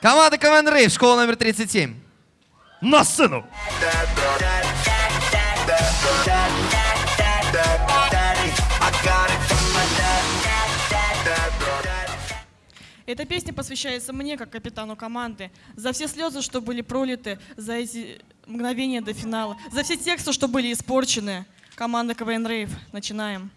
Команда КВН Рейв, школа номер 37. На сцену! Эта песня посвящается мне, как капитану команды, за все слезы, что были пролиты, за эти мгновения до финала, за все тексты, что были испорчены. Команда КВН Рейв. Начинаем.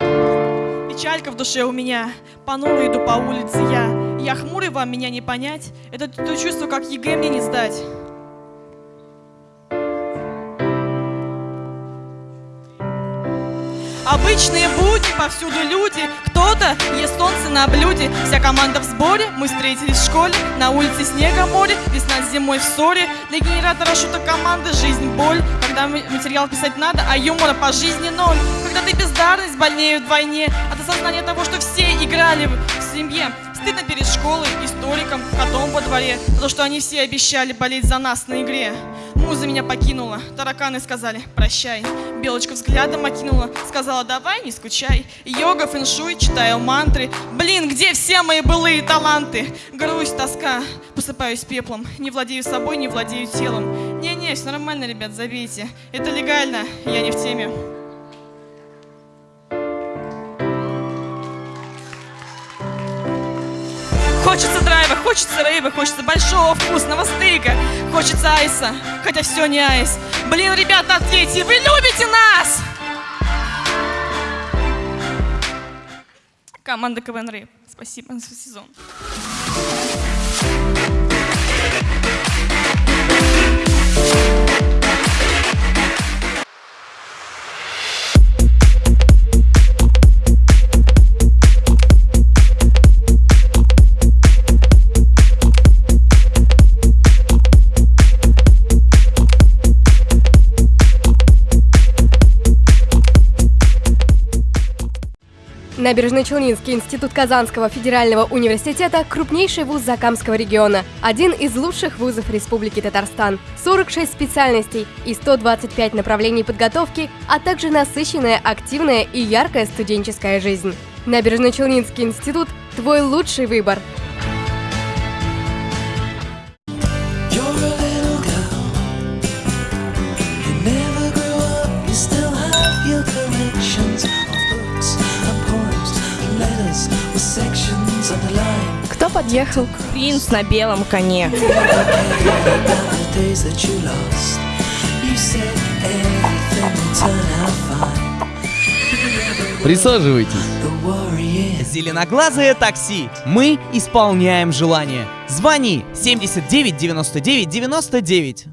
Печалька в душе у меня, понуро иду по улице я. Я хмурый, вам меня не понять, это то чувство, как ЕГЭ мне не сдать. Обычные будни, повсюду люди. Кто-то ест солнце на блюде. Вся команда в сборе. Мы встретились в школе. На улице снега море. Весна с зимой в ссоре. Для генератора шуток команды Жизнь боль Когда материал писать надо А юмора по жизни ноль. Когда ты бездарность больнее вдвойне. От осознания того, что все играли в семье Стыдно перед школой, историком, котом во дворе За то, что они все обещали болеть за нас на игре Муза меня покинула, тараканы сказали «прощай». Белочка взглядом окинула, сказала «давай, не скучай». Йога, фэншуй, читаю мантры. Блин, где все мои былые таланты? Грусть, тоска, посыпаюсь пеплом. Не владею собой, не владею телом. Не-не, все нормально, ребят, забейте. Это легально, я не в теме. Хочется драйва, хочется рейва, хочется большого вкусного стейка, хочется айса, хотя все не айс. Блин, ребята, ответьте, вы любите нас? Команда КВН Рейв. Спасибо за сезон. Набережно-Челнинский институт Казанского федерального университета – крупнейший вуз Закамского региона, один из лучших вузов Республики Татарстан, 46 специальностей и 125 направлений подготовки, а также насыщенная, активная и яркая студенческая жизнь. Набережно-Челнинский институт – твой лучший выбор. Подъехал? Принц на белом коне. Присаживайтесь. Зеленоглазое такси. Мы исполняем желание. Звони 79 99 99.